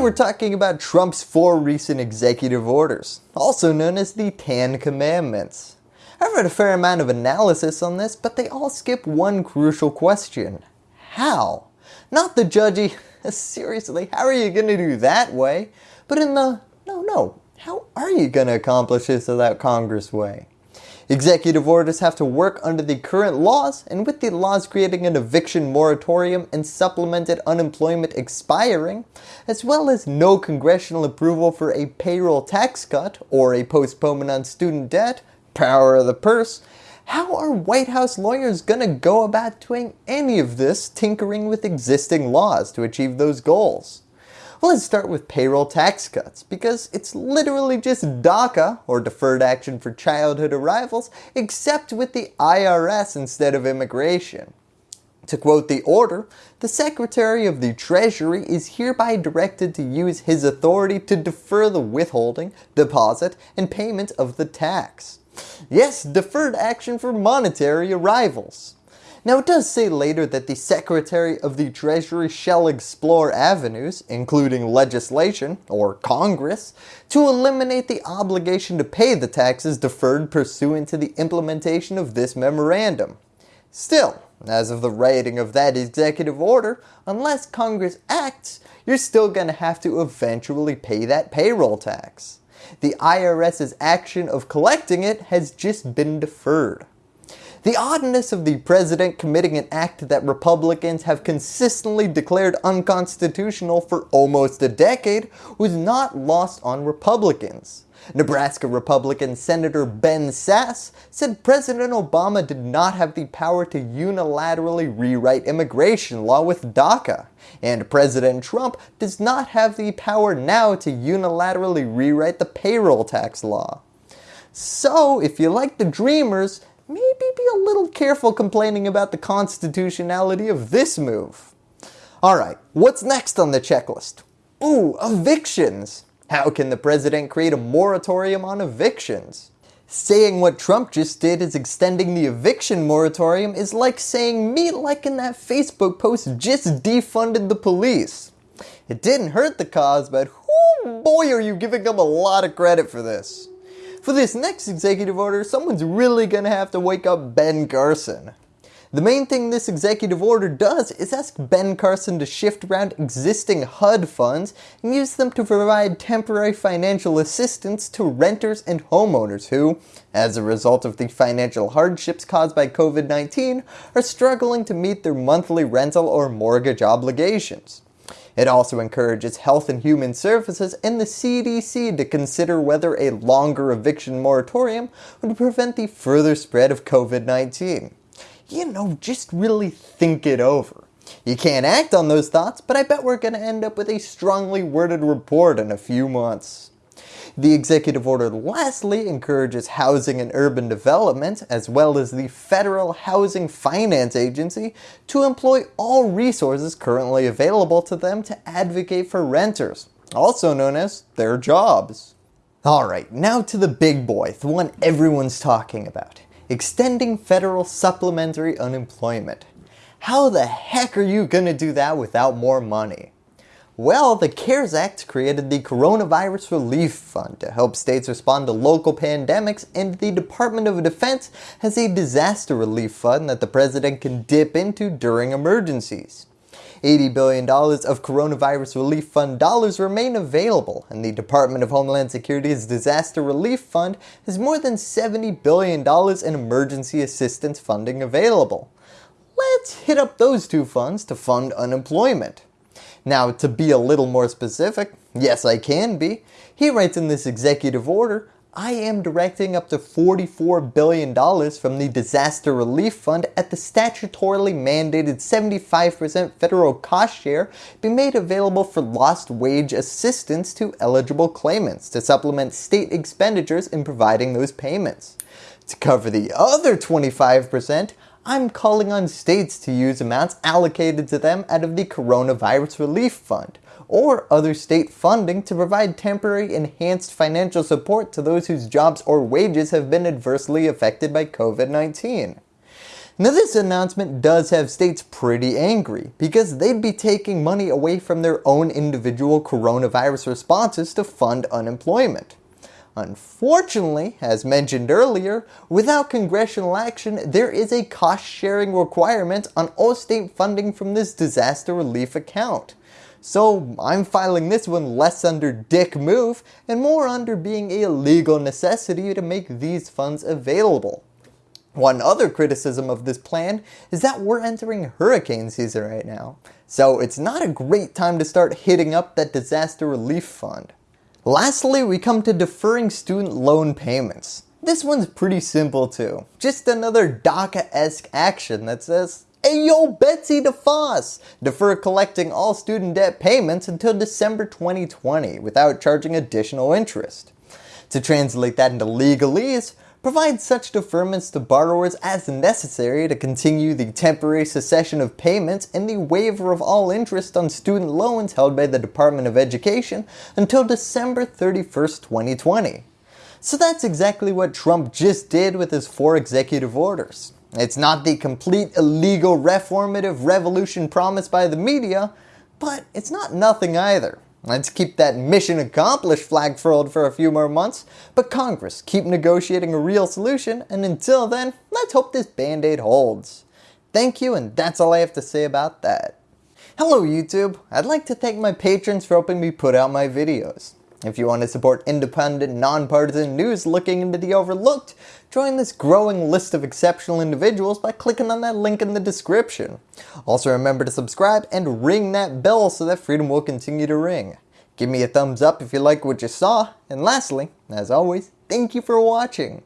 we're talking about Trump's four recent executive orders, also known as the Ten Commandments. I've read a fair amount of analysis on this, but they all skip one crucial question. How? Not the judgy, seriously, how are you going to do that way? But in the, no, no, how are you going to accomplish this without Congress way? Executive orders have to work under the current laws and with the laws creating an eviction moratorium and supplemented unemployment expiring, as well as no congressional approval for a payroll tax cut or a postponement on student debt, power of the purse, how are White House lawyers going to go about doing any of this tinkering with existing laws to achieve those goals? Well, let's start with payroll tax cuts because it's literally just DACA or Deferred Action for Childhood Arrivals except with the IRS instead of immigration. To quote the order, the Secretary of the Treasury is hereby directed to use his authority to defer the withholding, deposit, and payment of the tax. Yes, deferred action for monetary arrivals. Now it does say later that the Secretary of the Treasury shall explore avenues, including legislation, or Congress, to eliminate the obligation to pay the taxes deferred pursuant to the implementation of this memorandum. Still, as of the writing of that executive order, unless Congress acts, you're still going to have to eventually pay that payroll tax. The IRS's action of collecting it has just been deferred. The oddness of the president committing an act that Republicans have consistently declared unconstitutional for almost a decade was not lost on Republicans. Nebraska Republican Senator Ben Sasse said President Obama did not have the power to unilaterally rewrite immigration law with DACA, and President Trump does not have the power now to unilaterally rewrite the payroll tax law. So if you like the dreamers, maybe be a little careful complaining about the constitutionality of this move. Alright, what's next on the checklist? Ooh, evictions! How can the president create a moratorium on evictions? Saying what Trump just did is extending the eviction moratorium is like saying me liking that Facebook post just defunded the police. It didn't hurt the cause, but whoo boy are you giving them a lot of credit for this. For this next executive order, someone's really going to have to wake up Ben Carson. The main thing this executive order does is ask Ben Carson to shift around existing HUD funds and use them to provide temporary financial assistance to renters and homeowners who, as a result of the financial hardships caused by COVID-19, are struggling to meet their monthly rental or mortgage obligations. It also encourages Health and Human Services and the CDC to consider whether a longer eviction moratorium would prevent the further spread of COVID-19 you know, just really think it over. You can't act on those thoughts, but I bet we're going to end up with a strongly worded report in a few months. The executive order lastly encourages housing and urban development as well as the Federal Housing Finance Agency to employ all resources currently available to them to advocate for renters, also known as their jobs. Alright, now to the big boy, the one everyone's talking about extending federal supplementary unemployment. How the heck are you going to do that without more money? Well, the CARES Act created the Coronavirus Relief Fund to help states respond to local pandemics and the Department of Defense has a disaster relief fund that the President can dip into during emergencies. $80 billion of Coronavirus Relief Fund dollars remain available and the Department of Homeland Security's Disaster Relief Fund has more than $70 billion in emergency assistance funding available. Let's hit up those two funds to fund unemployment. Now to be a little more specific, yes I can be, he writes in this executive order, I am directing up to $44 billion from the Disaster Relief Fund at the statutorily mandated 75% federal cost share be made available for lost wage assistance to eligible claimants to supplement state expenditures in providing those payments. To cover the other 25%, I'm calling on states to use amounts allocated to them out of the Coronavirus Relief Fund, or other state funding to provide temporary enhanced financial support to those whose jobs or wages have been adversely affected by COVID-19. Now this announcement does have states pretty angry because they'd be taking money away from their own individual coronavirus responses to fund unemployment. Unfortunately, as mentioned earlier, without congressional action, there is a cost sharing requirement on all state funding from this disaster relief account. So I'm filing this one less under dick move and more under being a legal necessity to make these funds available. One other criticism of this plan is that we're entering hurricane season right now, so it's not a great time to start hitting up that disaster relief fund. Lastly, we come to deferring student loan payments. This one's pretty simple too, just another DACA-esque action that says, Hey yo Betsy DeVos! Defer collecting all student debt payments until December 2020 without charging additional interest. To translate that into legalese, provide such deferments to borrowers as necessary to continue the temporary cessation of payments and the waiver of all interest on student loans held by the Department of Education until December 31st, 2020. So that's exactly what Trump just did with his four executive orders. It's not the complete illegal reformative revolution promised by the media, but it's not nothing either. Let's keep that mission accomplished flag furled for a few more months, but Congress keep negotiating a real solution and until then, let's hope this band-aid holds. Thank you and that's all I have to say about that. Hello YouTube, I'd like to thank my patrons for helping me put out my videos. If you want to support independent, nonpartisan news looking into the overlooked, join this growing list of exceptional individuals by clicking on that link in the description. Also remember to subscribe and ring that bell so that freedom will continue to ring. Give me a thumbs up if you like what you saw, and lastly, as always, thank you for watching.